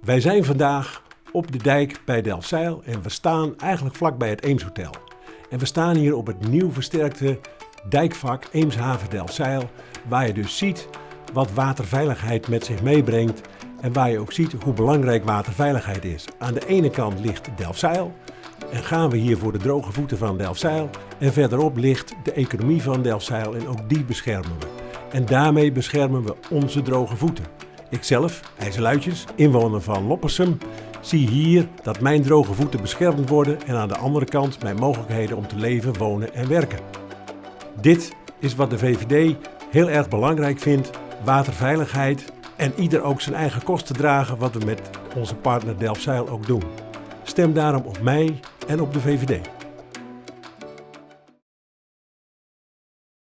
Wij zijn vandaag op de dijk bij Delfzijl en we staan eigenlijk vlakbij het Eemshotel. En we staan hier op het nieuw versterkte dijkvak Eemshaven Delfzijl, waar je dus ziet wat waterveiligheid met zich meebrengt en waar je ook ziet hoe belangrijk waterveiligheid is. Aan de ene kant ligt Delfzijl en gaan we hier voor de droge voeten van Delfzijl en verderop ligt de economie van Delfzijl en ook die beschermen we. En daarmee beschermen we onze droge voeten. Ikzelf, IJsseluitjes, inwoner van Loppersum, zie hier dat mijn droge voeten beschermd worden en aan de andere kant mijn mogelijkheden om te leven, wonen en werken. Dit is wat de VVD heel erg belangrijk vindt, waterveiligheid en ieder ook zijn eigen kosten dragen wat we met onze partner Delfzijl ook doen. Stem daarom op mij en op de VVD.